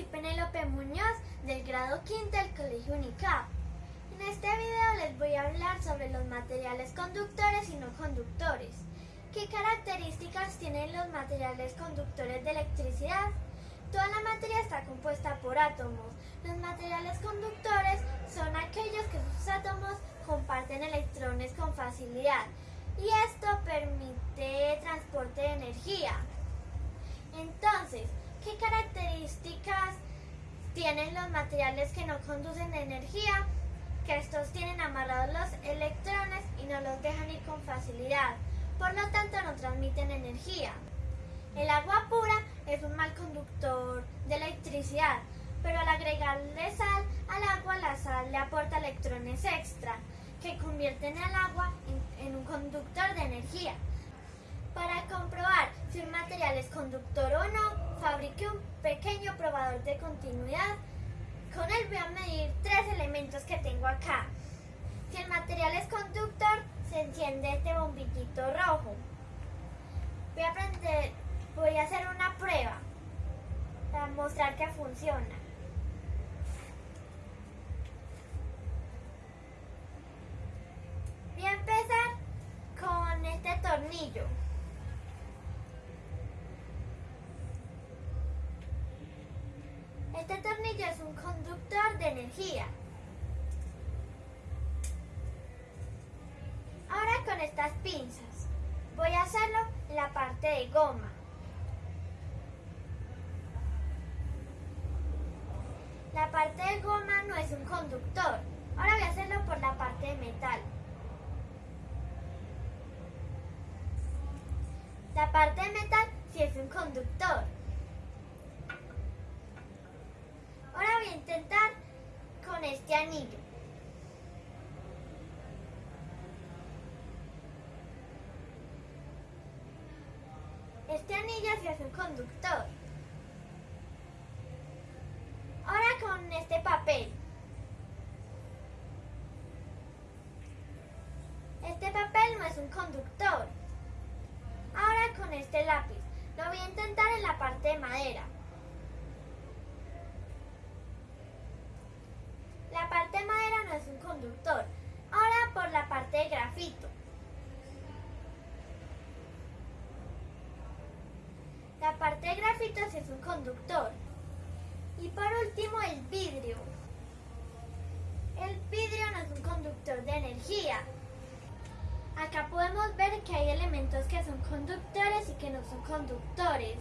soy Penélope Muñoz del grado quinto del Colegio UNICAP. En este video les voy a hablar sobre los materiales conductores y no conductores. ¿Qué características tienen los materiales conductores de electricidad? Toda la materia está compuesta por átomos. Los materiales conductores son aquellos que sus átomos comparten electrones con facilidad y esto permite transporte de energía. Entonces, ¿qué características tienen los materiales que no conducen energía? Que estos tienen amarrados los electrones y no los dejan ir con facilidad. Por lo tanto, no transmiten energía. El agua pura es un mal conductor de electricidad, pero al agregarle sal al agua, la sal le aporta electrones extra que convierten el agua en, en un conductor de energía. Para comprobar si un material es conductor o no, fabrique un pequeño probador de continuidad. Con él voy a medir tres elementos que tengo acá. Si el material es conductor, se enciende este bombillito rojo. Voy a, aprender, voy a hacer una prueba para mostrar que funciona. Voy a empezar con este tornillo. Es un conductor de energía. Ahora con estas pinzas voy a hacerlo en la parte de goma. La parte de goma no es un conductor. Ahora voy a hacerlo por la parte de metal. La parte de metal sí es un conductor. Ahora voy a intentar con este anillo. Este anillo sí es un conductor. Ahora con este papel. Este papel no es un conductor. Ahora con este lápiz. Lo voy a intentar en la parte de madera. La parte de madera no es un conductor. Ahora por la parte de grafito. La parte de grafito sí es un conductor. Y por último el vidrio. El vidrio no es un conductor de energía. Acá podemos ver que hay elementos que son conductores y que no son conductores.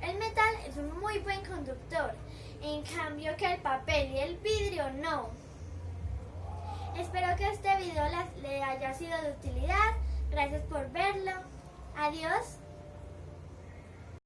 El metal es un muy buen conductor, en cambio que el papel y el vidrio no. Espero que este video le haya sido de utilidad. Gracias por verlo. Adiós.